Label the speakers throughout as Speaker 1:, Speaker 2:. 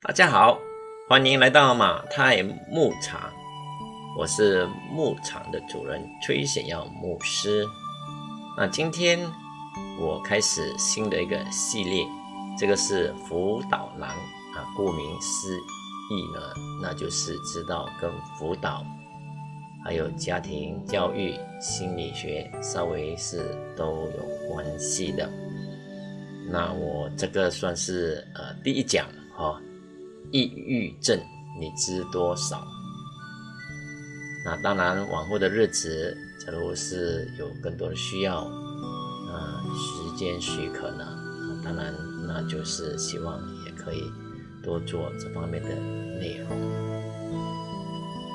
Speaker 1: 大家好，欢迎来到马太牧场，我是牧场的主人崔显耀牧师。那今天我开始新的一个系列，这个是辅导栏啊，顾名思义呢，那就是知道跟辅导还有家庭教育、心理学稍微是都有关系的。那我这个算是呃第一讲哈。抑郁症，你知多少？那当然，往后的日子，假如是有更多的需要，啊，时间许可呢，当然，那就是希望也可以多做这方面的内容。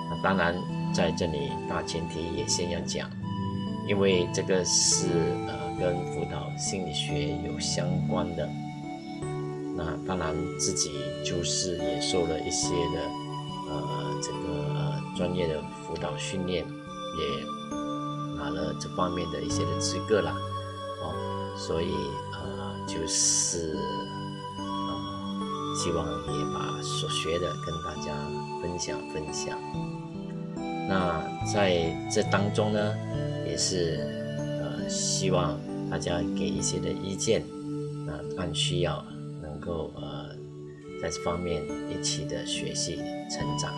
Speaker 1: 那当然，在这里大前提也先要讲，因为这个是呃跟辅导心理学有相关的。那当然，自己就是也受了一些的，呃，这个专业的辅导训练，也拿了这方面的一些的资格了，哦，所以呃，就是呃，希望也把所学的跟大家分享分享。那在这当中呢，也是呃，希望大家给一些的意见，那按需要。够呃，在这方面一起的学习成长。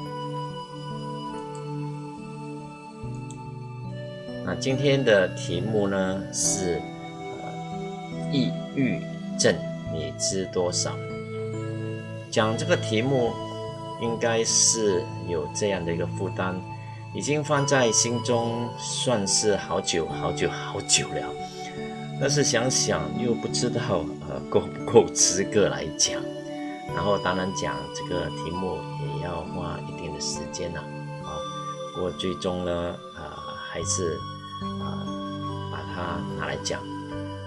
Speaker 1: 那今天的题目呢是呃，抑郁症，你知多少？讲这个题目应该是有这样的一个负担，已经放在心中，算是好久好久好久了。但是想想又不知道够不够资格来讲，然后当然讲这个题目也要花一定的时间了啊。不过最终呢，呃还是呃把它拿来讲。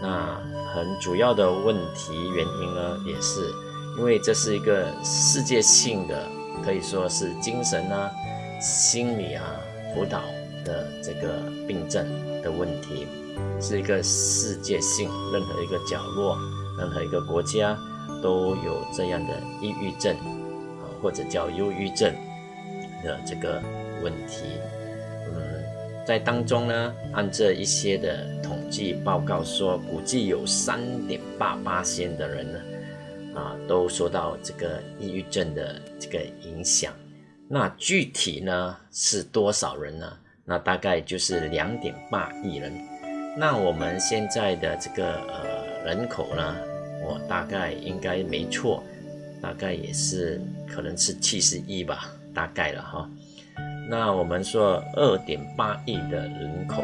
Speaker 1: 那很主要的问题原因呢，也是因为这是一个世界性的，可以说是精神啊、心理啊辅导的这个病症的问题。是一个世界性，任何一个角落，任何一个国家都有这样的抑郁症啊，或者叫忧郁症的这个问题。嗯，在当中呢，按这一些的统计报告说，估计有三点八八千的人呢，啊，都受到这个抑郁症的这个影响。那具体呢是多少人呢？那大概就是两点八亿人。那我们现在的这个呃人口呢，我大概应该没错，大概也是可能是七十亿吧，大概了哈。那我们说二点八亿的人口，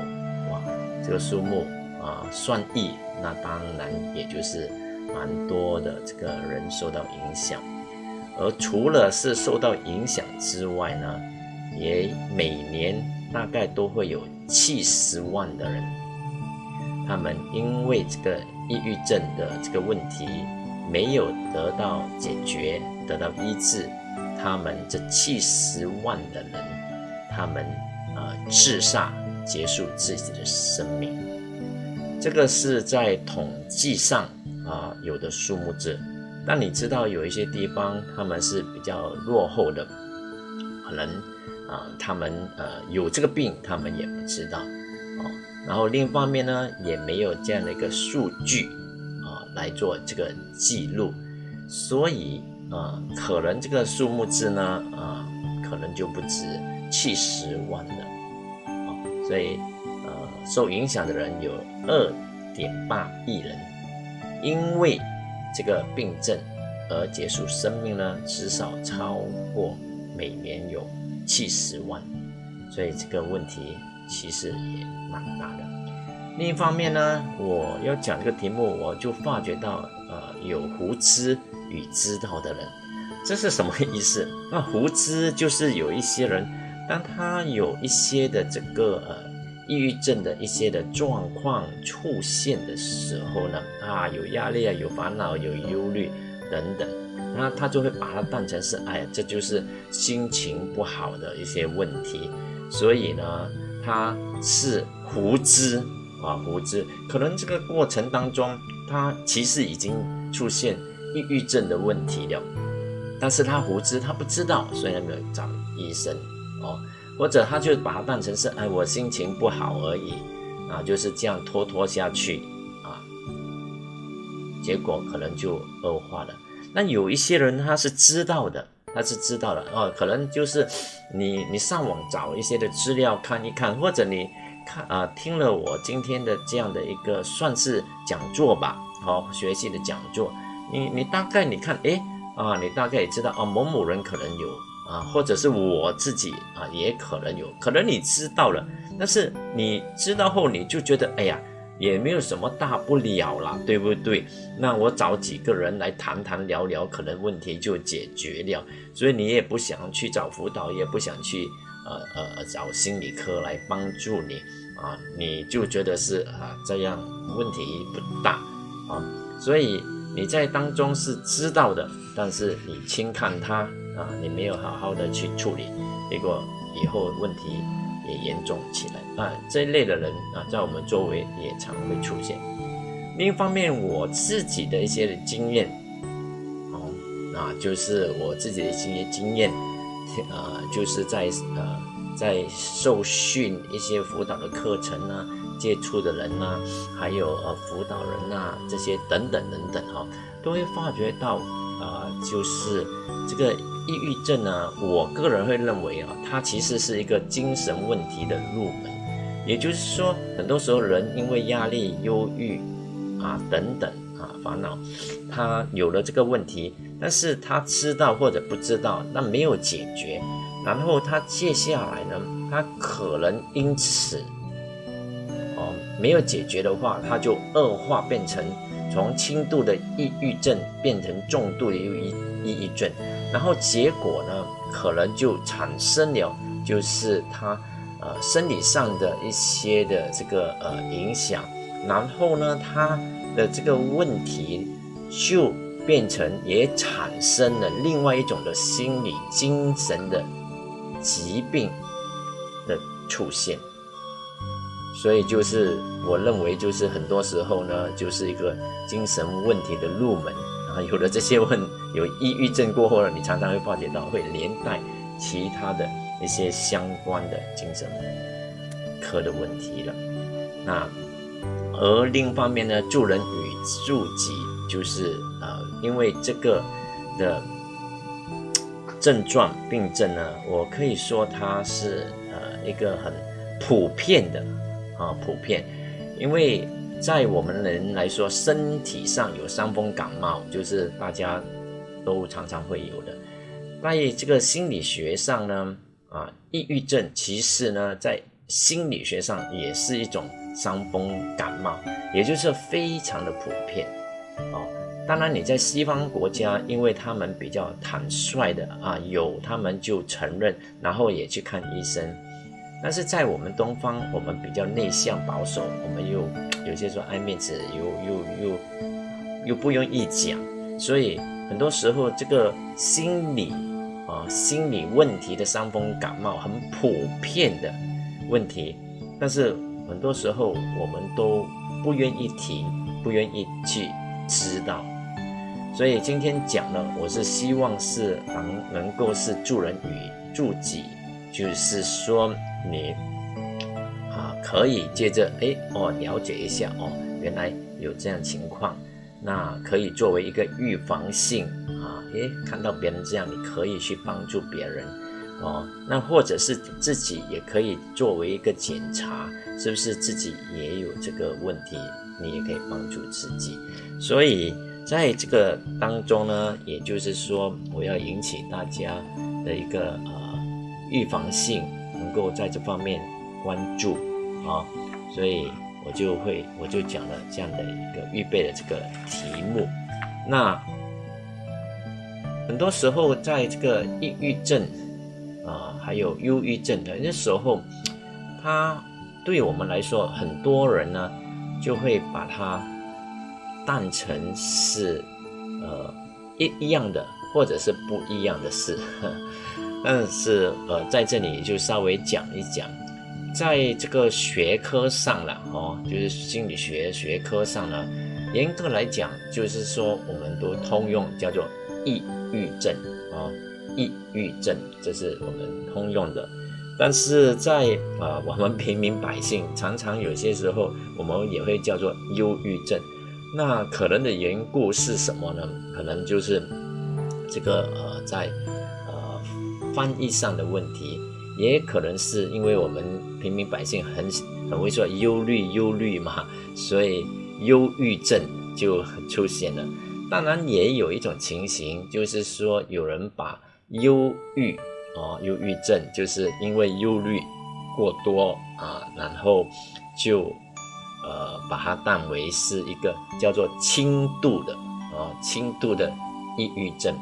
Speaker 1: 哇，这个数目啊算亿，那当然也就是蛮多的这个人受到影响。而除了是受到影响之外呢，也每年大概都会有七十万的人。他们因为这个抑郁症的这个问题没有得到解决、得到医治，他们这七十万的人，他们呃自杀结束自己的生命。这个是在统计上啊有的数目字，但你知道有一些地方他们是比较落后的，可能啊他们呃有这个病，他们也不知道。然后另一方面呢，也没有这样的一个数据啊来做这个记录，所以啊，可能这个数目字呢啊，可能就不止七十万了啊，所以呃，受影响的人有二点八亿人，因为这个病症而结束生命呢，至少超过每年有七十万，所以这个问题。其实也蛮大的。另一方面呢，我要讲这个题目，我就发觉到，呃，有胡知与知道的人，这是什么意思？那胡知就是有一些人，当他有一些的这个呃抑郁症的一些的状况出现的时候呢，啊，有压力啊，有烦恼，有忧虑等等，那他就会把它当成是，哎呀，这就是心情不好的一些问题，所以呢。他是胡知啊，胡知，可能这个过程当中，他其实已经出现抑郁症的问题了，但是他无知，他不知道，所以他没有找医生哦，或者他就把它当成是哎我心情不好而已啊，就是这样拖拖下去啊，结果可能就恶化了。那有一些人他是知道的，他是知道的哦，可能就是你你上网找一些的资料看一看，或者你看啊听了我今天的这样的一个算是讲座吧，好学习的讲座，你你大概你看哎。啊，你大概也知道啊，某某人可能有啊，或者是我自己啊，也可能有，可能你知道了，但是你知道后你就觉得，哎呀，也没有什么大不了啦，对不对？那我找几个人来谈谈聊聊，可能问题就解决了，所以你也不想去找辅导，也不想去呃呃找心理科来帮助你啊，你就觉得是啊这样问题不大啊，所以。你在当中是知道的，但是你轻看它啊，你没有好好的去处理，结果以后问题也严重起来啊。这一类的人啊，在我们周围也常会出现。另一方面，我自己的一些经验，哦，啊，就是我自己的一些经验，呃，就是在呃在受训一些辅导的课程啊。接触的人呐，还有呃辅导人呐，这些等等等等哈，都会发觉到啊，就是这个抑郁症呢，我个人会认为啊，它其实是一个精神问题的入门。也就是说，很多时候人因为压力、忧郁啊等等啊烦恼，他有了这个问题，但是他知道或者不知道，那没有解决，然后他接下来呢，他可能因此哦。没有解决的话，它就恶化变成从轻度的抑郁症变成重度的抑郁抑郁症，然后结果呢，可能就产生了就是他呃生理上的一些的这个呃影响，然后呢，他的这个问题就变成也产生了另外一种的心理精神的疾病的出现。所以就是我认为，就是很多时候呢，就是一个精神问题的入门啊。有了这些问，有抑郁症过后呢，你常常会发觉到会连带其他的一些相关的精神科的问题了。那而另一方面呢，助人与助己，就是呃，因为这个的症状病症呢，我可以说它是呃一个很普遍的。啊，普遍，因为在我们人来说，身体上有伤风感冒，就是大家都常常会有的。在这个心理学上呢，啊，抑郁症其实呢，在心理学上也是一种伤风感冒，也就是非常的普遍。哦，当然你在西方国家，因为他们比较坦率的啊，有他们就承认，然后也去看医生。但是在我们东方，我们比较内向保守，我们又有些说爱面子，又又又又不愿意讲，所以很多时候这个心理啊心理问题的伤风感冒很普遍的问题，但是很多时候我们都不愿意提，不愿意去知道，所以今天讲呢，我是希望是能能够是助人与助己，就是说。你啊，可以接着哎哦了解一下哦，原来有这样情况，那可以作为一个预防性啊，诶，看到别人这样，你可以去帮助别人哦，那或者是自己也可以作为一个检查，是不是自己也有这个问题，你也可以帮助自己。所以在这个当中呢，也就是说，我要引起大家的一个呃预防性。能够在这方面关注啊，所以我就会我就讲了这样的一个预备的这个题目。那很多时候在这个抑郁症啊，还有忧郁症的那时候，它对我们来说，很多人呢就会把它当成是呃一一样的，或者是不一样的事。但是，呃，在这里就稍微讲一讲，在这个学科上了哦，就是心理学学科上呢，严格来讲，就是说我们都通用叫做抑郁症啊，抑郁症，这是我们通用的。但是在啊，我们平民百姓常常有些时候，我们也会叫做忧郁症。那可能的缘故是什么呢？可能就是这个呃，在翻译上的问题，也可能是因为我们平民百姓很很会说忧虑忧虑嘛，所以忧郁症就出现了。当然，也有一种情形，就是说有人把忧郁。哦，忧郁症就是因为忧虑过多啊，然后就呃把它当为是一个叫做轻度的啊轻度的抑郁症，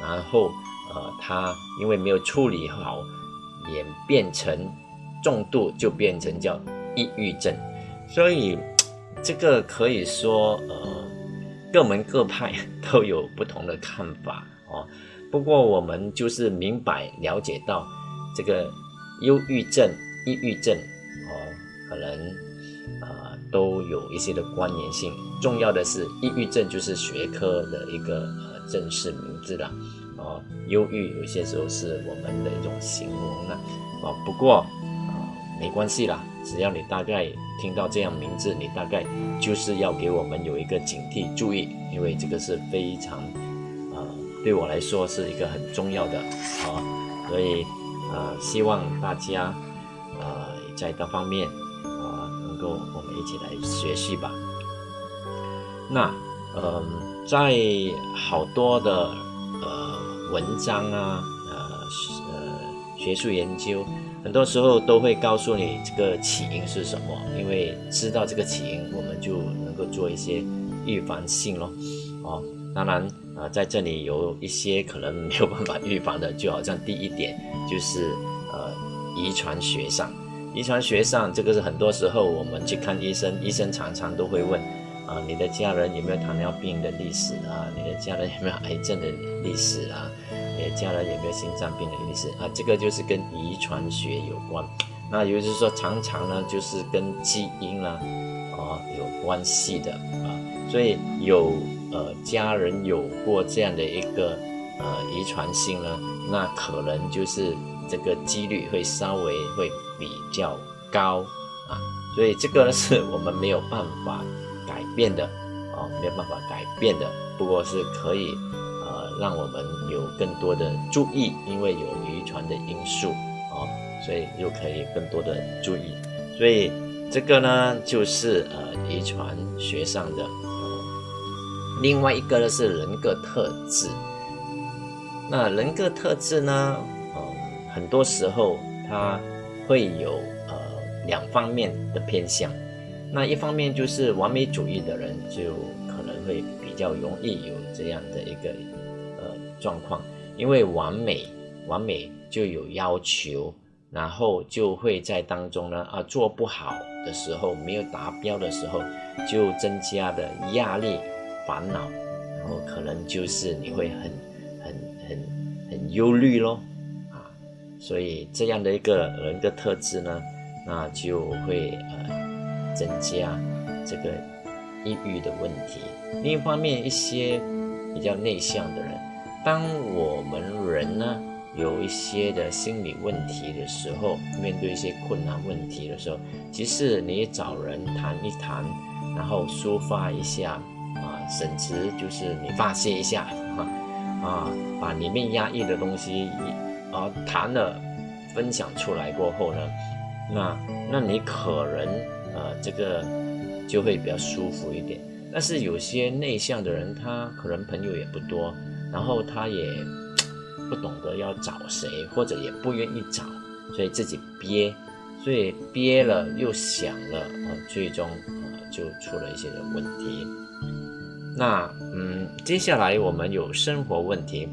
Speaker 1: 然后呃他因为没有处理好，演变成重度就变成叫抑郁症，所以这个可以说呃各门各派 都有不同的看法哦。不过我们就是明白了解到，这个忧郁症、抑郁症哦，可能啊都有一些的关联性。重要的是，抑郁症就是学科的一个呃正式名字了哦。忧郁有些时候是我们的一种形容了哦。不过啊没关系啦，只要你大概听到这样名字，你大概就是要给我们有一个警惕注意，因为这个是非常呃。对我来说是一个很重要的啊，所以呃，希望大家呃在各方面啊能够我们一起来学习吧。那嗯，在好多的文章啊，呃呃学术研究，很多时候都会告诉你这个起因是什么，因为知道这个起因，我们就能够做一些预防性咯。哦，当然。啊，在这里有一些可能没有办法预防的，就好像第一点就是呃，遗传学上，遗传学上这个是很多时候我们去看医生，医生常常都会问啊，你的家人有没有糖尿病的历史啊？你的家人有没有癌症的历史啊？你的家人有没有心脏病的历史啊？这个就是跟遗传学有关。那也就是说，常常呢就是跟基因啦啊有关系的啊，所以有。呃，家人有过这样的一个呃遗传性呢，那可能就是这个几率会稍微会比较高啊，所以这个是我们没有办法改变的啊，没有办法改变的，不过是可以呃让我们有更多的注意，因为有遗传的因素啊，所以又可以更多的注意，所以这个呢就是呃遗传学上的。另外一个呢是人格特质，那人格特质呢，嗯，很多时候它会有呃两方面的偏向。那一方面就是完美主义的人就可能会比较容易有这样的一个呃状况，因为完美完美就有要求，然后就会在当中呢啊做不好的时候，没有达标的时候，就增加的压力。烦恼，然后可能就是你会很、很、很、很忧虑咯，啊，所以这样的一个人的特质呢，那就会呃增加这个抑郁的问题。另一方面，一些比较内向的人，当我们人呢有一些的心理问题的时候，面对一些困难问题的时候，其实你找人谈一谈，然后抒发一下。啊甚至就是你发泄一下，啊，把里面压抑的东西啊谈了，分享出来过后呢，那那你可能呃这个就会比较舒服一点。但是有些内向的人，他可能朋友也不多，然后他也不懂得要找谁，或者也不愿意找，所以自己憋，所以憋了又想了，啊，最终呃就出了一些的问题。那嗯，接下来我们有生活问题。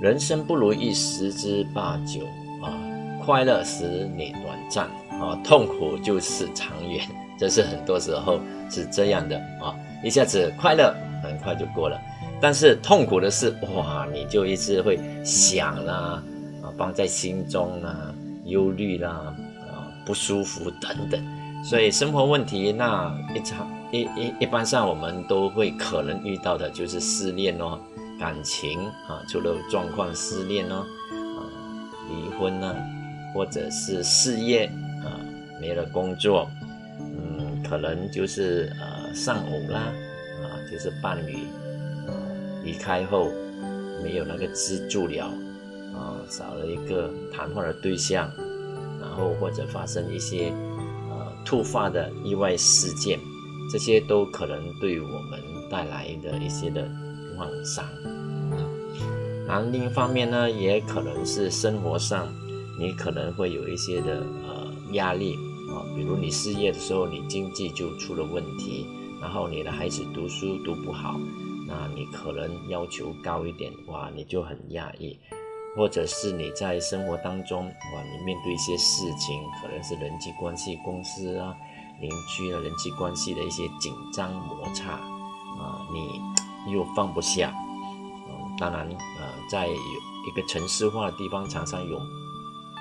Speaker 1: 人生不如意十之八九啊，快乐时你短暂啊，痛苦就是长远。这是很多时候是这样的啊，一下子快乐很快就过了，但是痛苦的是哇，你就一直会想啦啊，放在心中啦，忧虑啦啊，不舒服等等。所以生活问题那一场。一一一般上，我们都会可能遇到的就是失恋哦，感情啊出了状况，失恋呢，啊离婚呢，或者是事业没了工作，嗯，可能就是呃丧偶啦，啊就是伴侣呃离开后没有那个支柱了，啊少了一个谈话的对象，然后或者发生一些呃突发的意外事件。这些都可能对我们带来的一些的创伤。那另一方面呢，也可能是生活上，你可能会有一些的呃压力啊，比如你失业的时候，你经济就出了问题，然后你的孩子读书读不好，那你可能要求高一点，哇，你就很压抑。或者是你在生活当中，哇，你面对一些事情，可能是人际关系、公司啊。邻居啊人际关系的一些紧张摩擦啊，你又放不下。嗯，当然，呃，在一个城市化的地方，常常有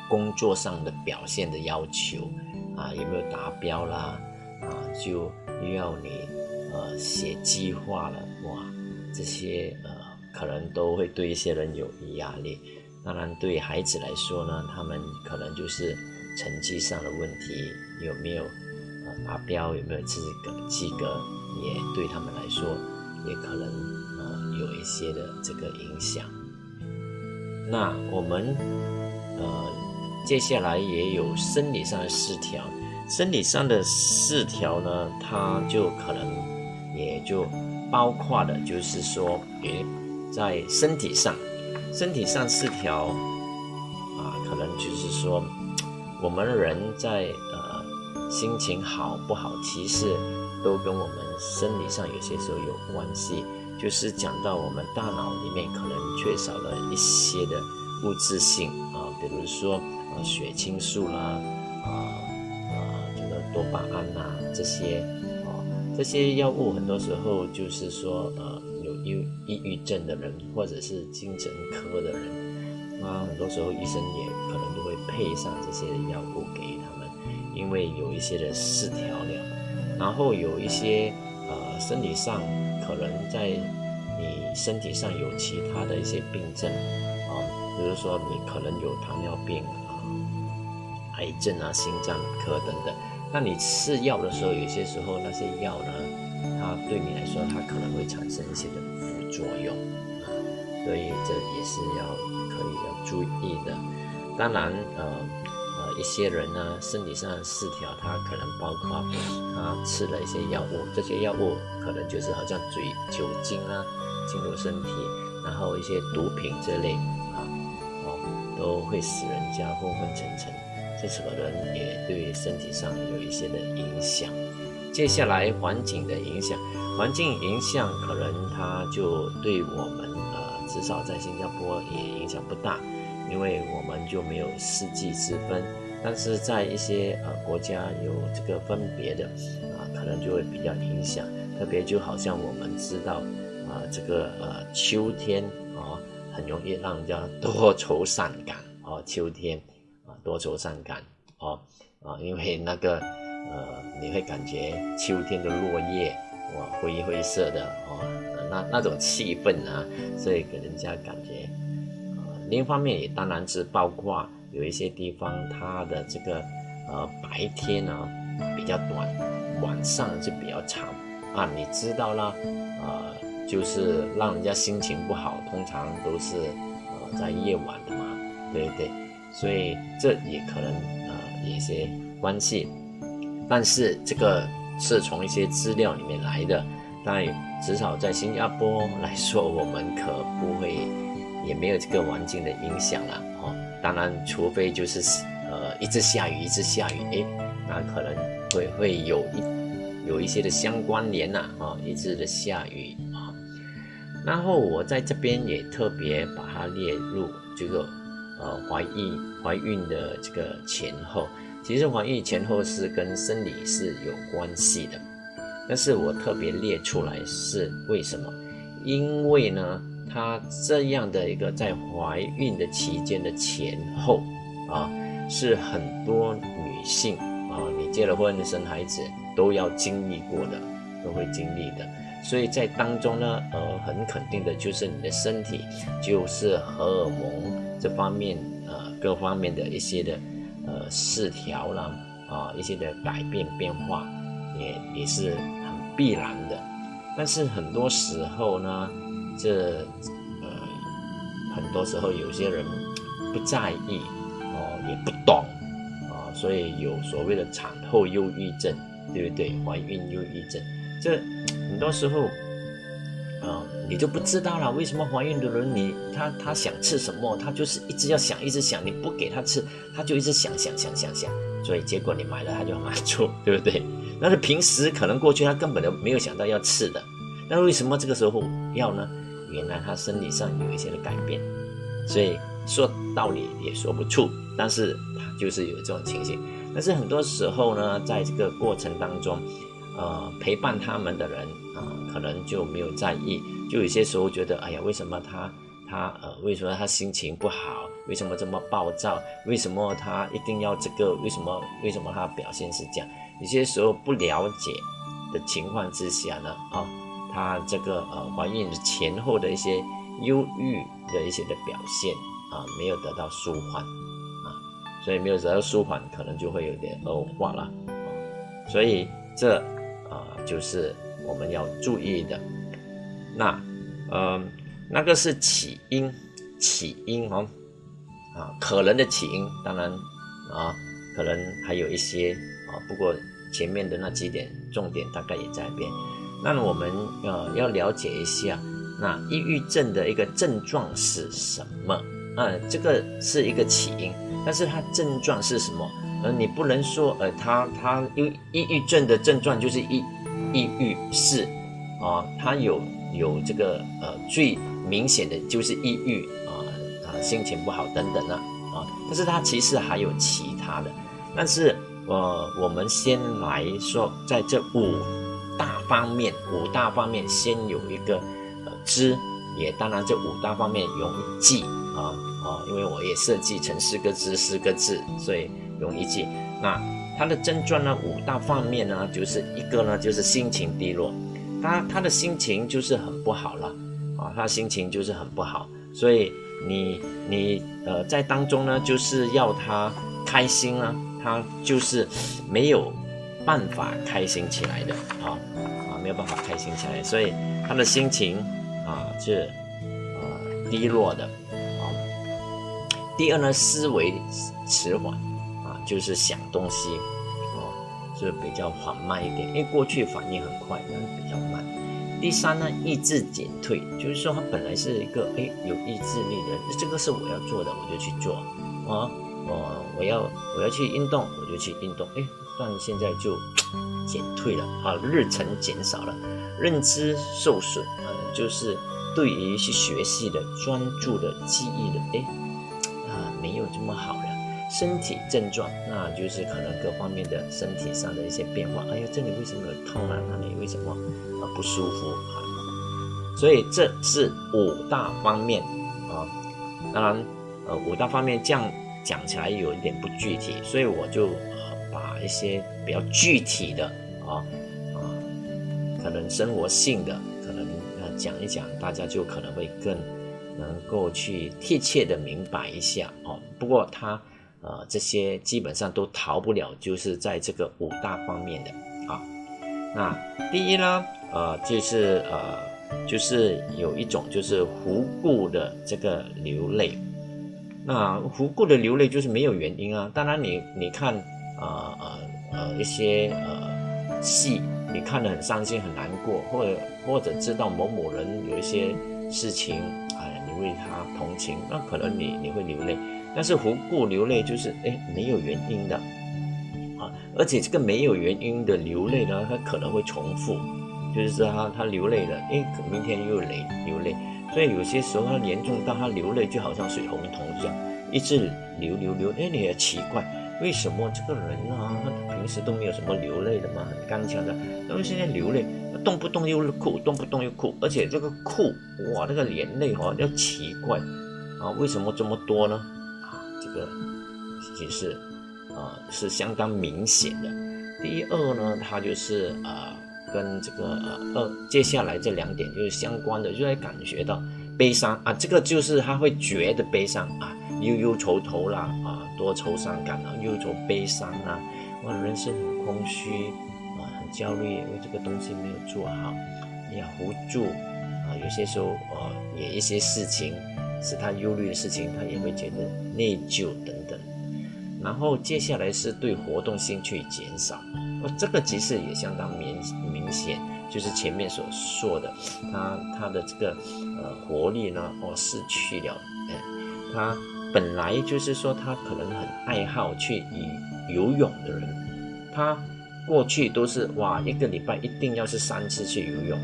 Speaker 1: 工作上的表现的要求啊，有没有达标啦？啊，就要你呃写计划了，哇，这些呃可能都会对一些人有压力。当然，对孩子来说呢，他们可能就是成绩上的问题，有没有呃？达标有没有及格？及格也对他们来说，也可能呃有一些的这个影响。那我们呃接下来也有生理上的失调，生理上的失调呢，它就可能也就包括的，就是说，诶，在身体上，身体上失调啊，可能就是说，我们人在呃。心情好不好，其实都跟我们生理上有些时候有关系。就是讲到我们大脑里面可能缺少了一些的物质性啊，比如说血清素啦，啊啊这个多巴胺呐这些啊这些药物，很多时候就是说呃有忧抑郁症的人或者是精神科的人，啊很多时候医生也可能就会配上这些药物给他们。因为有一些的失调了，然后有一些呃生理上可能在你身体上有其他的一些病症啊，比如说你可能有糖尿病、癌症啊、心脏科等等。那你吃药的时候，有些时候那些药呢，它对你来说它可能会产生一些的副作用啊，所以这也是要可以要注意的。当然呃呃。一些人呢，身体上的失调，他可能包括他吃了一些药物，这些药物可能就是好像嘴酒精啊进入身体，然后一些毒品这类啊，哦，都会使人家昏昏沉沉，这可能也对身体上有一些的影响。接下来环境的影响，环境影响可能它就对我们呃，至少在新加坡也影响不大，因为我们就没有四季之分。但是在一些呃国家有这个分别的啊，可能就会比较影响。特别就好像我们知道啊，这个呃秋天啊，很容易让人家多愁善感啊。秋天，多愁善感哦啊，因为那个呃，你会感觉秋天的落叶哇灰灰色的哦，那那种气氛啊，所以给人家感觉啊。另一方面也当然是包括。有一些地方，它的这个呃白天呢比较短，晚上就比较长啊。你知道啦，呃，就是让人家心情不好，通常都是呃在夜晚的嘛，对不对？所以这也可能呃有一些关系。但是这个是从一些资料里面来的，但至少在新加坡来说，我们可不会，也没有这个环境的影响了哦。当然，除非就是呃一直下雨，一直下雨，诶，那可能会会有一有一些的相关联呐，啊，一直的下雨啊。然后我在这边也特别把它列入这个呃怀孕怀孕的这个前后，其实怀孕前后是跟生理是有关系的，但是我特别列出来是为什么？因为呢。她这样的一个在怀孕的期间的前后啊，是很多女性啊，你结了婚生孩子都要经历过的，都会经历的。所以在当中呢，呃，很肯定的就是你的身体就是荷尔蒙这方面呃各方面的一些的呃失调啦啊一些的改变变化也也是很必然的。但是很多时候呢，这呃很多时候有些人不在意哦，也不懂啊，所以有所谓的产后忧郁症。对不对？怀孕忧郁症，这很多时候，啊，你就不知道了。为什么怀孕的人，你他他想吃什么，他就是一直要想，一直想，你不给他吃，他就一直想想想想想，所以结果你买了他就满足，对不对？但是平时可能过去他根本都没有想到要吃的，那为什么这个时候要呢？原来他生理上有一些的改变，所以说道理也说不出，但是他就是有这种情形。但是很多时候呢，在这个过程当中，呃，陪伴他们的人啊，可能就没有在意，就有些时候觉得，哎呀，为什么他他呃，为什么他心情不好？为什么这么暴躁？为什么他一定要这个？为什么为什么他表现是这样？有些时候不了解的情况之下呢，啊，他这个呃怀孕前后的一些忧郁的一些的表现啊，没有得到舒缓啊。所以没有得到舒缓，可能就会有点恶化了。所以这就是我们要注意的。那呃那个是起因，起因哦啊可能的起因，当然啊可能还有一些啊，不过前面的那几点重点大概也在变。那我们呃要了解一下，那抑郁症的一个症状是什么？啊，这个是一个起因。但是它症状是什么？呃，你不能说，呃，他他因为抑郁症的症状就是抑抑郁是，啊，他有有这个呃最明显的就是抑郁啊啊心情不好等等啊啊，但是它其实还有其他的。但是呃，我们先来说，在这五大方面，五大方面先有一个呃知，也当然这五大方面容易记啊。哦，因为我也设计成四个字，四个字，所以容易记。那他的症状呢，五大方面呢，就是一个呢，就是心情低落，他他的心情就是很不好了，啊，他心情就是很不好，所以你你呃在当中呢，就是要他开心啊，他就是没有办法开心起来的，啊啊，没有办法开心起来，所以他的心情啊是呃低落的啊。第二呢，思维迟缓，就是想东西哦，就比较缓慢一点，因为过去反应很快，但是比较慢。第三呢，意志减退，就是说他本来是一个哎有意志力的，这个是我要做的，我就去做啊，我我要我要去运动，我就去运动，哎，但现在就减退了啊，日程减少了，认知受损啊，就是对于去学习的专注的记忆的哎啊。没有这么好，身体症状，那就是可能各方面的身体上的一些变化。哎呀，这里为什么有痛啊？那里为什么啊不舒服啊？所以这是五大方面啊。当然，呃，五大方面这样讲起来有一点不具体，所以我就把一些比较具体的啊啊，可能生活性的，可能呃讲一讲，大家就可能会更。能够去贴切的明白一下哦，不过它呃这些基本上都逃不了，就是在这个五大方面的啊。那第一呢，呃就是呃就是有一种就是无故的这个流泪，那无故的流泪就是没有原因啊。当然你你看呃呃呃一些呃戏，你看得很伤心很难过，或者或者知道某某人有一些事情。哎，你为他同情，那可能你你会流泪，但是无故流泪就是哎没有原因的啊，而且这个没有原因的流泪呢，它可能会重复，就是说他他流泪了，哎，明天又泪流泪，所以有些时候他严重到他流泪就好像水龙头这样，一直流流流，哎，你也奇怪，为什么这个人啊，他平时都没有什么流泪的嘛，很刚强的，那么现在流泪？动不动又哭，动不动又哭，而且这个哭，哇，那个眼泪哈，要奇怪啊，为什么这么多呢？这个其实啊是相当明显的。第二呢，他就是啊跟这个呃二接下来这两点就是相关的，就会感觉到悲伤啊，这个就是他会觉得悲伤啊，忧忧愁愁啦啊，多愁善感啊，忧愁悲伤啊，哇，人生很空虚啊，很焦虑，因为这个东西没有做好，也无助啊，有些时候呃也一些事情是他忧虑的事情，他也会觉得内疚等等。然后接下来是对活动兴趣减少，哦，这个其实也相当明明显，就是前面所说的，他他的这个呃活力呢，哦失去了，哎，他本来就是说他可能很爱好去游泳的人，他过去都是哇一个礼拜一定要是三次去游泳，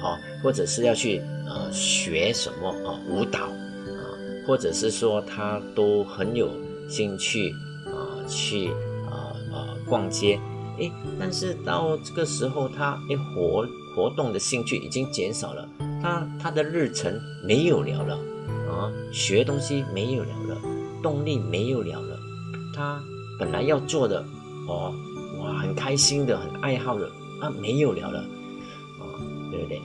Speaker 1: 好，或者是要去呃学什么啊舞蹈啊，或者是说他都很有。兴趣啊，去啊啊逛街，诶，但是到这个时候，他诶活活动的兴趣已经减少了，他他的日程没有了了啊，学东西没有了了，动力没有了了，他本来要做的哦，哇，很开心的，很爱好的啊，没有了了啊，对不对？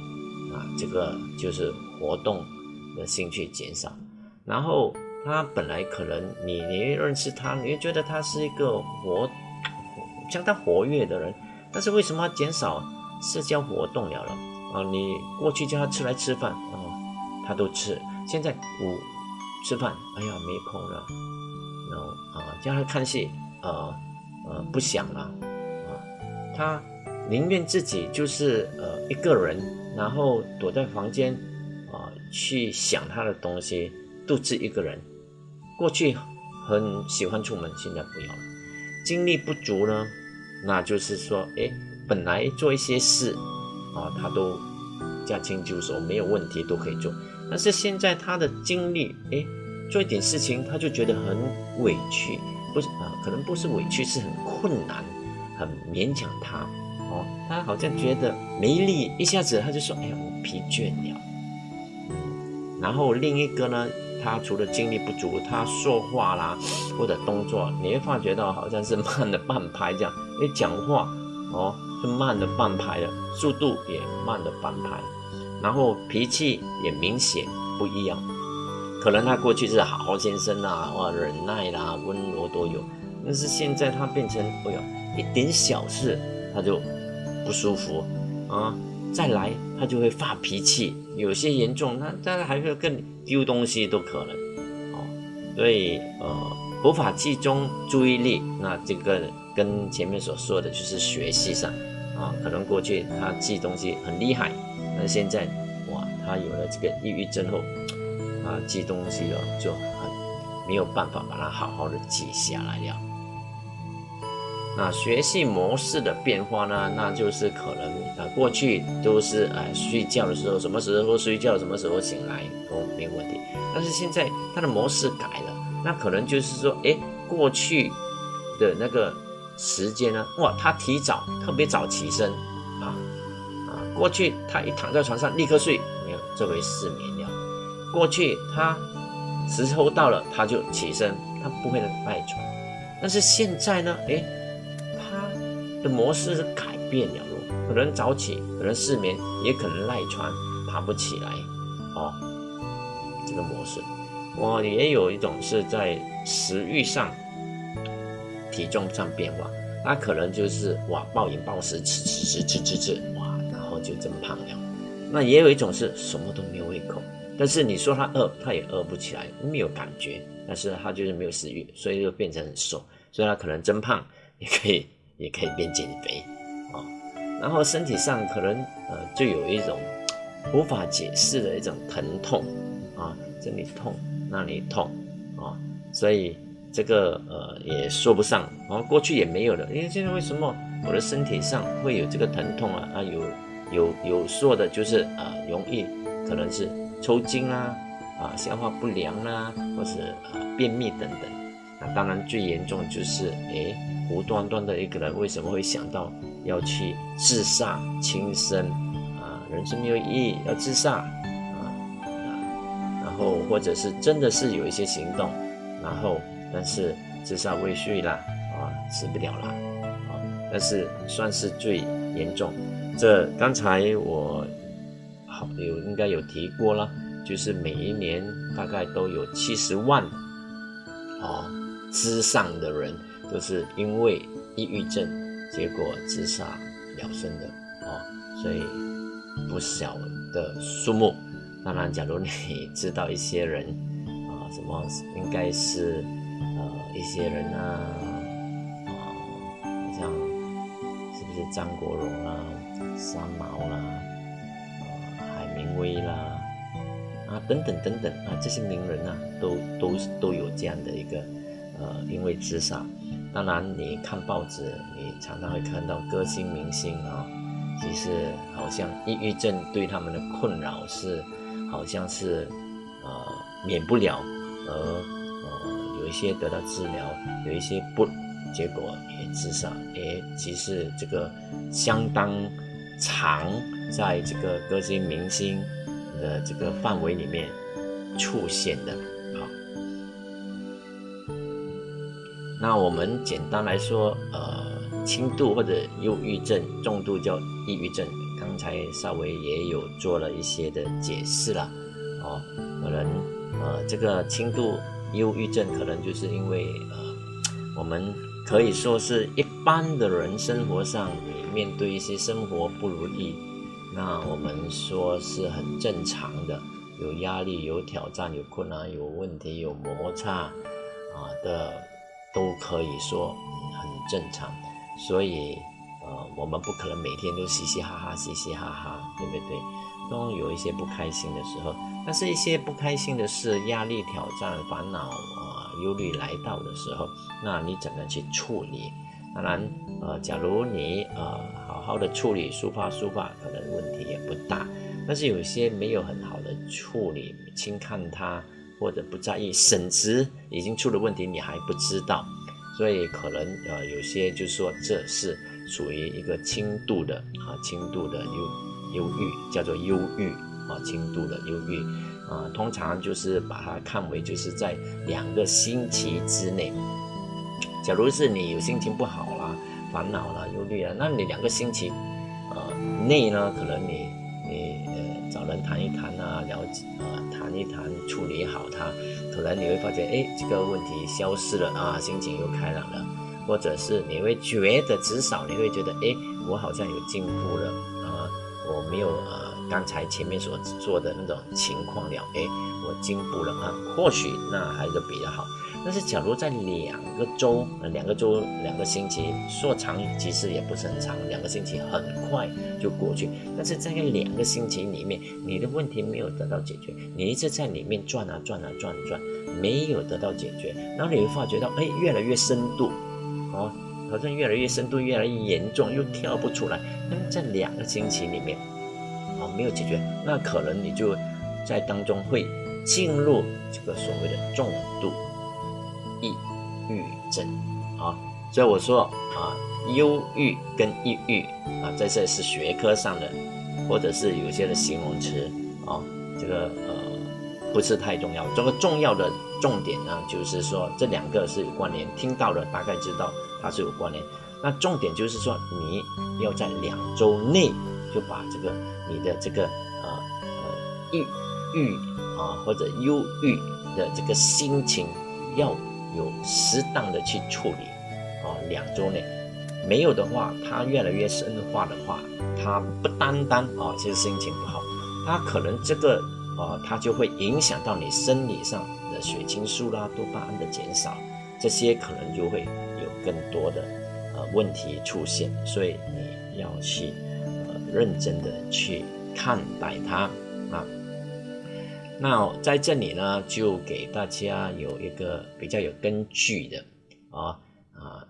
Speaker 1: 这个就是活动的兴趣减少，然后。他本来可能你你认识他，你会觉得他是一个活相当活跃的人，但是为什么减少社交活动了了啊？你过去叫他吃来吃饭啊，他都吃，现在我吃饭，哎呀没空了，然后啊叫他看戏，呃呃不想了啊，他宁愿自己就是呃一个人，然后躲在房间啊去想他的东西，独自一个人。过去很喜欢出门，现在不要了。精力不足呢，那就是说，哎，本来做一些事啊，他都驾轻就熟，没有问题都可以做。但是现在他的精力，哎，做一点事情他就觉得很委屈，不是啊，可能不是委屈，是很困难，很勉强他哦。他好像觉得没力，一下子他就说，哎呀，我疲倦了。嗯，然后另一个呢？他除了精力不足，他说话啦或者动作，你会发觉到好像是慢了半拍这样。你讲话哦是慢了半拍的，速度也慢了半拍，然后脾气也明显不一样。可能他过去是好好先生啊，哇忍耐啦温柔都有，但是现在他变成哎呀一点小事他就不舒服啊。再来，他就会发脾气，有些严重，那当然还会更丢东西都可能，哦，所以呃无法集中注意力，那这个跟前面所说的就是学习上，啊，可能过去他记东西很厉害，那现在哇，他有了这个抑郁症后，啊，记东西哦就很没有办法把它好好的记下来了。那学习模式的变化呢？那就是可能啊，过去都是啊，睡觉的时候什么时候睡觉，什么时候醒来都没问题。但是现在它的模式改了，那可能就是说，哎，过去的那个时间呢，哇，他提早特别早起身啊啊，过去他一躺在床上立刻睡，没有这回失眠了。过去他时候到了他就起身，他不会赖床。但是现在呢，哎。的模式是改变了，可能早起，可能失眠，也可能赖床，爬不起来，哦，这个模式，我也有一种是在食欲上、体重上变化，那可能就是哇暴饮暴食，吃吃吃吃吃吃，哇，然后就增胖了。那也有一种是什么都没有胃口，但是你说他饿，他也饿不起来，没有感觉，但是他就是没有食欲，所以就变成很瘦，所以他可能增胖也可以。也可以变减肥，啊，然后身体上可能呃就有一种无法解释的一种疼痛，啊，这里痛那里痛，啊，所以这个呃也说不上，啊，过去也没有的，因为现在为什么我的身体上会有这个疼痛啊？啊，有有有说的就是啊容易可能是抽筋啊，啊消化不良啊，或是啊便秘等等，那当然最严重就是哎。无端端的一个人为什么会想到要去自杀轻生啊？人生没有意义，要自杀啊啊！然后或者是真的是有一些行动，然后但是自杀未遂了啊，死不了了啊！但是算是最严重这刚才我好有应该有提过了，就是每一年大概都有七十万哦之上的人都是因为抑郁症结果自杀了生的哦，所以不小的数目。当然，假如你知道一些人啊，什么应该是呃一些人啊，啊，像是不是张国荣啊？三毛啦，啊，海明威啦，啊，等等等等啊，这些名人啊，都都都有这样的一个，呃，因为自杀。当然，你看报纸，你常常会看到歌星明星啊，其实好像抑郁症对他们的困扰是，好像是呃免不了，而呃有一些得到治疗，有一些不，结果也自杀，也其实这个相当。长在这个歌星明星的这个范围里面出现的，那我们简单来说，呃，轻度或者忧郁症，重度叫抑郁症。刚才稍微也有做了一些的解释了，哦，可能呃，这个轻度忧郁症可能就是因为呃，我们可以说是一般的人生活上。面对一些生活不如意，那我们说是很正常的，有压力、有挑战、有困难、有问题、有摩擦啊的，都可以说很正常。所以，呃，我们不可能每天都嘻嘻哈哈、嘻嘻哈哈，对不对？都有一些不开心的时候。但是，一些不开心的事、压力、挑战、烦恼啊、忧虑来到的时候，那你怎么去处理？当然，呃，假如你呃好好的处理、抒发、抒发，可能问题也不大。但是有些没有很好的处理，轻看它或者不在意，甚至已经出了问题你还不知道，所以可能呃有些就是说这是属于一个轻度的啊轻度的忧忧郁，叫做忧郁啊轻度的忧郁啊，通常就是把它看为就是在两个星期之内。假如是你有心情不好啦、烦恼啦、忧虑啊，那你两个星期，呃内呢，可能你你谈一谈啊，了解啊，谈一谈，处理好它，突然你会发现，哎，这个问题消失了啊，心情又开朗了，或者是你会觉得至少你会觉得，哎，我好像有进步了啊，我没有呃刚才前面所做的那种情况了，哎，我进步了啊，或许那还是比较好。但是，假如在两个周、两个周、两个星期，说长其实也不是很长，两个星期很快就过去。但是在两个星期里面，你的问题没有得到解决，你一直在里面转啊转啊转转，没有得到解决，然后你会发觉到，哎，越来越深度，哦，好像越来越深度，越来越严重，又跳不出来。那么在两个星期里面，哦，没有解决，那可能你就在当中会进入这个所谓的重度。抑郁症啊，所以我说啊，忧郁跟抑郁啊，在这是学科上的，或者是有些的形容词啊，这个呃不是太重要。这个重要的重点呢，就是说这两个是有关联，听到了大概知道它是有关联。那重点就是说，你要在两周内就把这个你的这个呃呃抑郁啊或者忧郁的这个心情要。有适当的去处理，啊，两周内没有的话，它越来越深化的话，它不单单啊，其实心情不好，它可能这个啊，它就会影响到你生理上的血清素啦、多巴胺的减少，这些可能就会有更多的呃问题出现，所以你要去呃认真的去看待它啊。那在这里呢，就给大家有一个比较有根据的啊啊，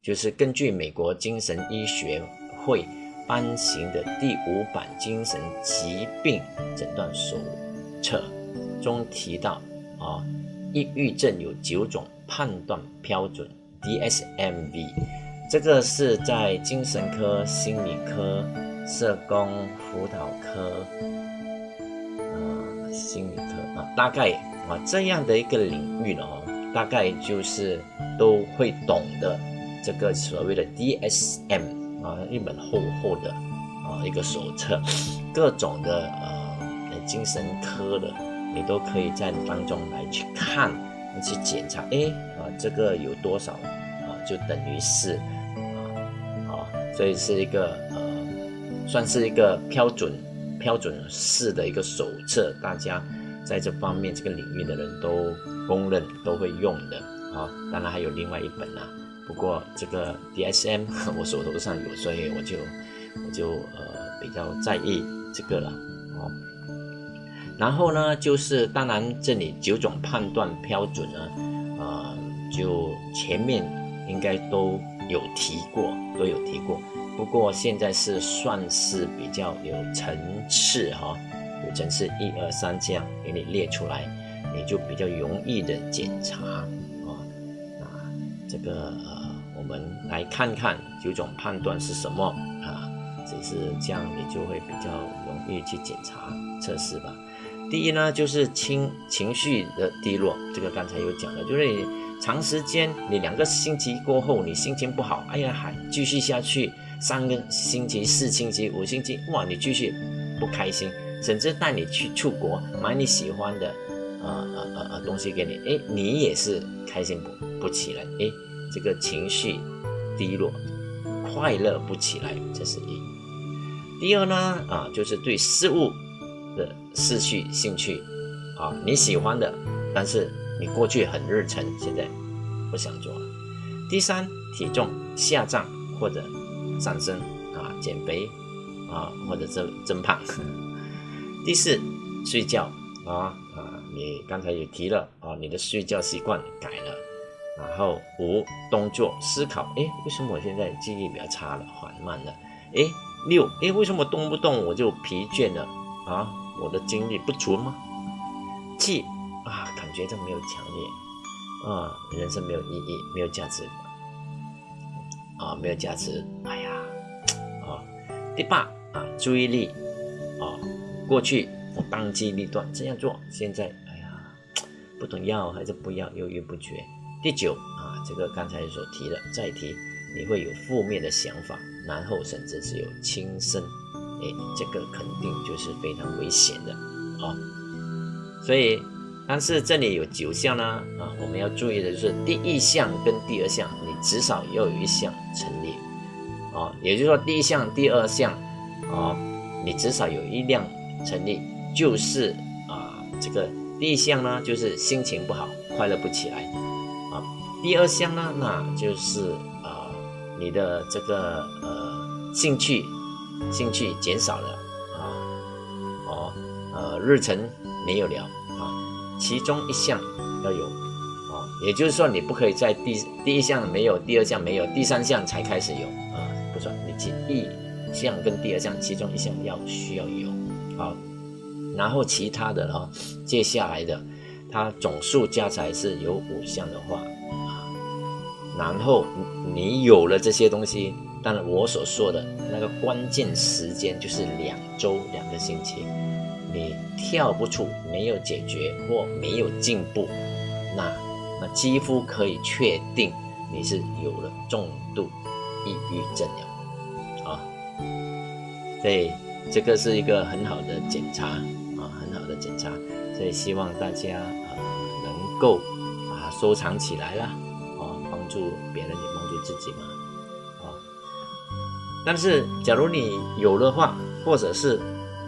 Speaker 1: 就是根据美国精神医学会颁行的第五版精神疾病诊断手册中提到啊，抑郁症有九种判断标准 DSM-V，这个是在精神科、心理科、社工辅导科。心理科啊，大概啊这样的一个领域呢，大概就是都会懂的这个所谓的 DSM 啊，一本厚厚的啊一个手册，各种的呃精神科的，你都可以在当中来去看，去检查，哎啊这个有多少，就等于是啊啊，所以是一个呃算是一个标准标准式的一个手册，大家在这方面这个领域的人都公认都会用的啊，当然还有另外一本啊。不过这个 DSM 我手头上有，所以我就我就呃比较在意这个了哦。然后呢，就是当然这里九种判断标准呢，呃，就前面应该都有提过，都有提过。不过现在是算是比较有层次哈，有层次一二三这样给你列出来，你就比较容易的检查。这个呃，我们来看看九种判断是什么啊？只是这样，你就会比较容易去检查测试吧。第一呢，就是情情绪的低落，这个刚才有讲了，就是你长时间，你两个星期过后，你心情不好，哎呀，还继续下去，三个星期、四星期、五星期，哇，你继续不开心，甚至带你去出国买你喜欢的。呃呃呃呃，东西给你，哎，你也是开心不不起来，哎，这个情绪低落，快乐不起来，这是一。第二呢，啊，就是对事物的失去兴趣，啊，你喜欢的，但是你过去很热忱，现在不想做了。第三，体重下降或者上升，啊，减肥，啊，或者增增胖。第四，睡觉，啊啊。你刚才也提了啊，你的睡觉习惯改了，然后五动作思考，哎，为什么我现在记忆比较差了，缓慢了？哎，六，哎，为什么动不动我就疲倦了啊？我的精力不足吗？七，觉得没有强烈啊，人生没有意义，没有价值啊，没有价值，哎呀，啊，第八啊，注意力啊，过去我当机立断这样做，现在哎呀。不懂要还是不要，犹豫不决。第九啊，这个刚才所提的，再提你会有负面的想法，然后甚至是有轻生，哎，这个肯定就是非常危险的啊。所以，但是这里有九项呢啊，我们要注意的就是第一项跟第二项，你至少要有一项成立啊，也就是说第一项、第二项啊，你至少有一辆成立，就是啊这个。第一项呢，就是心情不好，快乐不起来，啊。第二项呢，那就是啊，你的这个呃兴趣，兴趣减少了，啊，哦，呃，日程没有了，其中一项要有，啊，也就是说你不可以在第第一项没有，第二项没有，第三项才开始有，啊，不算，你第一项跟第二项其中一项要需要有，啊。然后其他的哈，接下来的，它总数加起来是有五项的话啊，然后你有了这些东西，当然我所说的那个关键时间就是两周两个星期，你跳不出，没有解决或没有进步，那那几乎可以确定你是有了重度抑郁症了啊，所以这个是一个很好的检查啊，很好。的检查，所以希望大家呃能够把它收藏起来啦，啊，帮助别人也帮助自己嘛，啊。但是假如你有的话，或者是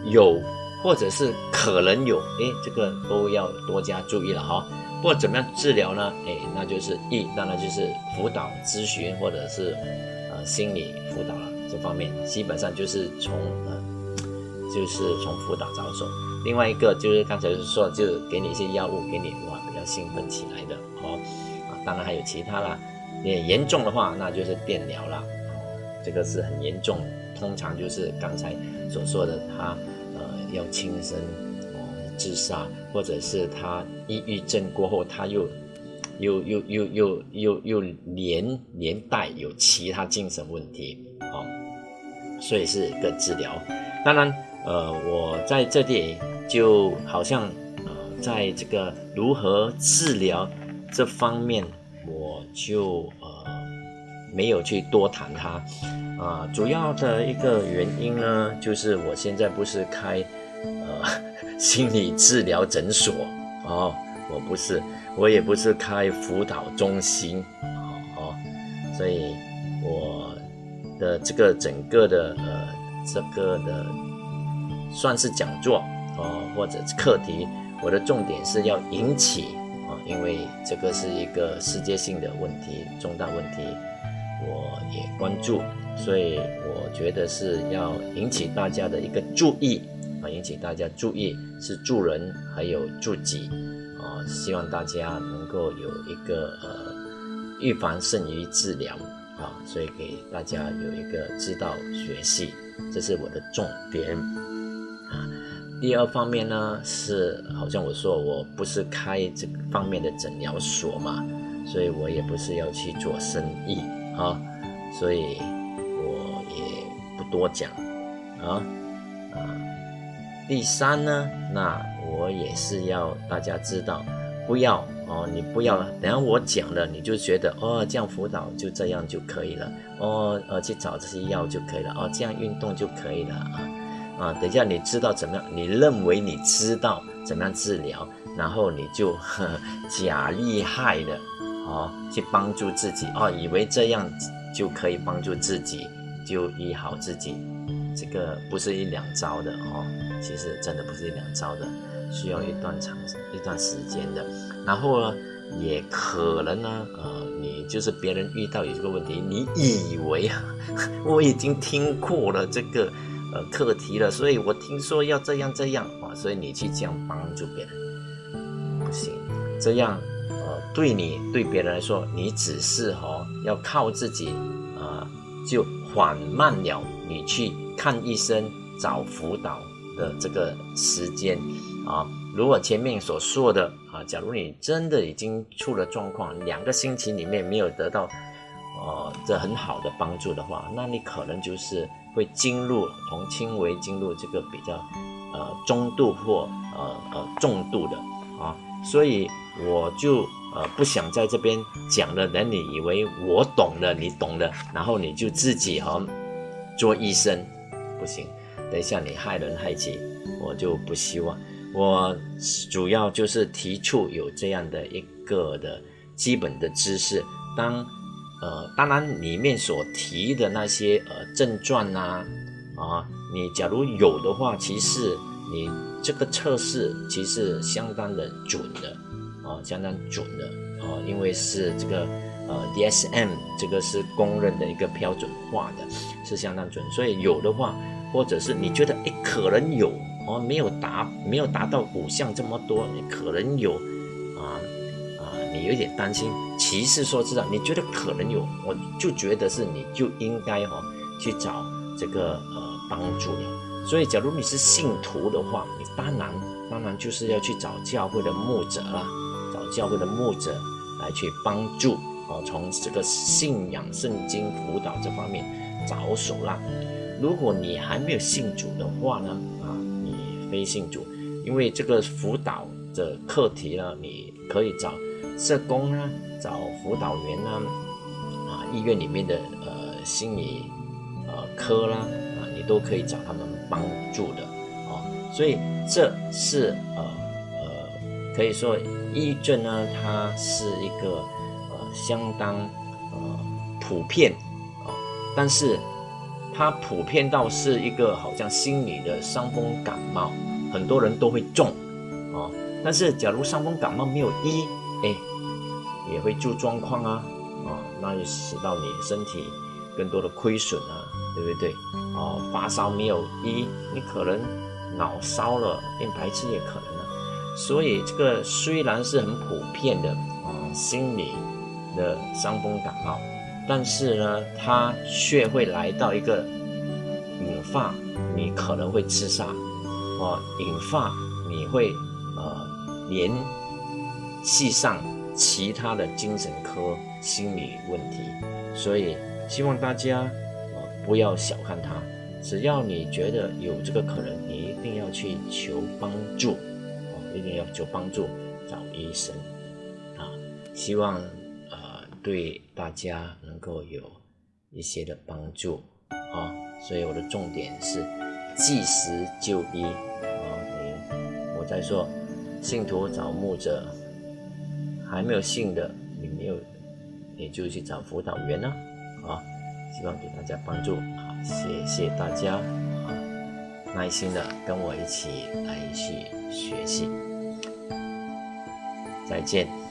Speaker 1: 有，或者是可能有，哎，这个都要多加注意了哈。不过怎么样治疗呢？哎，那就是一，当然就是辅导咨询或者是呃心理辅导了，这方面基本上就是从呃就是从辅导着手。另外一个就是刚才说，就是给你一些药物，给你哇比较兴奋起来的哦啊，当然还有其他啦。也严重的话，那就是电疗了，这个是很严重，通常就是刚才所说的，他要轻生哦自杀，或者是他抑郁症过后，他又又又又又又又连连带有其他精神问题啊，所以是个治疗，当然。呃，我在这里就好像呃，在这个如何治疗这方面，我就呃没有去多谈它。啊，主要的一个原因呢，就是我现在不是开心理治疗诊所哦，我不是，我也不是开辅导中心哦，所以我的这个整个的呃这个的算是讲座哦或者课题，我的重点是要引起啊，因为这个是一个世界性的问题，重大问题，我也关注。所以我觉得是要引起大家的一个注意啊，引起大家注意是助人还有助己啊，希望大家能够有一个呃预防胜于治疗啊，所以给大家有一个知道学习，这是我的重点啊。第二方面呢是好像我说我不是开这方面的诊疗所嘛，所以我也不是要去做生意啊，所以我也不。多讲啊！第三呢，那我也是要大家知道，不要哦，你不要等下我讲了，你就觉得哦，这样辅导就这样就可以了哦，呃，去找这些药就可以了哦，这样运动就可以了啊啊！等下你知道怎么样？你认为你知道怎么样治疗，然后你就假厉害的哦，去帮助自己哦，以为这样就可以帮助自己。就医好自己，这个不是一两招的哦，其实真的不是一两招的，需要一段长一段时间的。然后呢，也可能呢，呃，你就是别人遇到有这个问题，你以为啊，我已经听过了这个呃课题了，所以我听说要这样这样啊，所以你去这样帮助别人，不行，这样呃对你对别人来说，你只是哦要靠自己啊就。缓慢了你去看医生找辅导的这个时间啊，如果前面所说的啊，假如你真的已经出了状况，两个星期里面没有得到呃这很好的帮助的话，那你可能就是会进入从轻微进入这个比较呃中度或呃呃重度的啊，所以我就。呃，不想在这边讲了，等你以为我懂了，你懂了，然后你就自己哈做医生，不行，等一下你害人害己，我就不希望。我主要就是提出有这样的一个的基本的知识，当呃，当然里面所提的那些呃症状呐，啊，你假如有的话，其实你这个测试其实相当的准的。啊，相当准的啊，因为是这个呃 DSM 这个是公认的一个标准化的，是相当准。所以有的话，或者是你觉得诶可能有哦，没有达没有达到五项这么多，可能有啊啊，你有点担心。其实说知道，你觉得可能有，我就觉得是你就应该哦去找这个呃帮助了。所以假如你是信徒的话，你当然当然就是要去找教会的牧者啦。教会的牧者来去帮助哦，从这个信仰圣经辅导这方面着手啦。如果你还没有信主的话呢，啊，你非信主，因为这个辅导的课题呢，你可以找社工啊，找辅导员啊，啊，医院里面的呃心理呃科啦，啊，你都可以找他们帮助的哦。所以这是呃呃，可以说。抑郁症呢，它是一个呃相当呃普遍啊，但是它普遍到是一个好像心理的伤风感冒，很多人都会中啊。但是假如伤风感冒没有医，哎，也会出状况啊啊，那就使到你身体更多的亏损啊，对不对？哦，发烧没有医，你可能脑烧了变白痴也可能了。所以这个虽然是很普遍的啊，心理的伤风感冒，但是呢，它却会来到一个引发你可能会自杀，哦，引发你会呃联系上其他的精神科心理问题，所以希望大家啊不要小看它，只要你觉得有这个可能，你一定要去求帮助。哦一定要求帮助，找医生啊！希望对大家能够有一些的帮助啊。所以我的重点是即时就医啊。你我在说信徒找牧者，还没有信的，你没有，你就去找辅导员呢啊。希望给大家帮助啊，谢谢大家啊，耐心的跟我一起来去学习，再见。